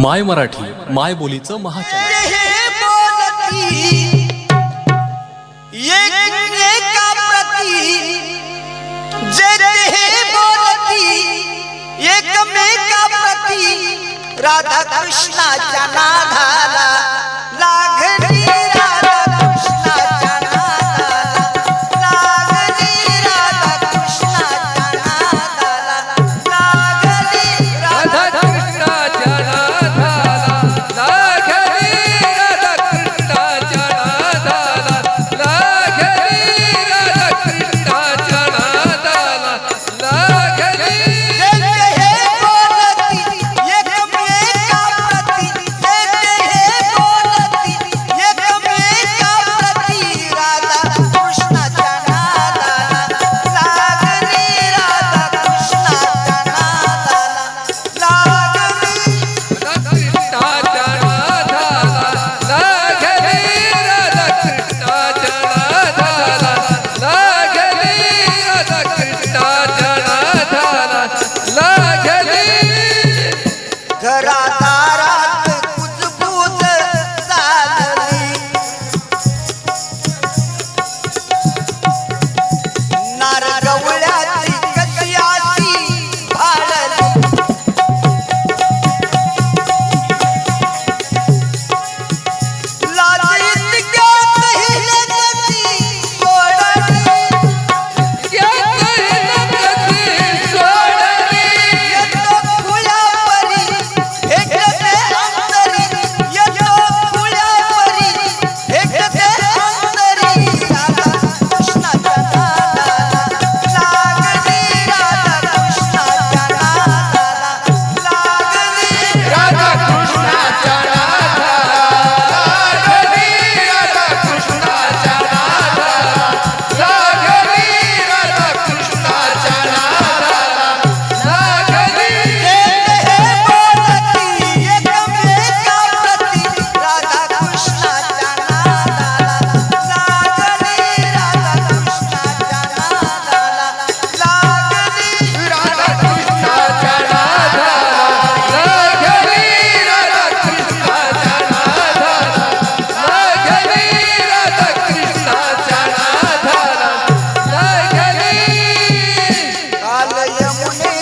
माय मराठी माय बोलीचं महाचॅनल हे प्रती. राधा कृष्णाच्या नाधा Yeah.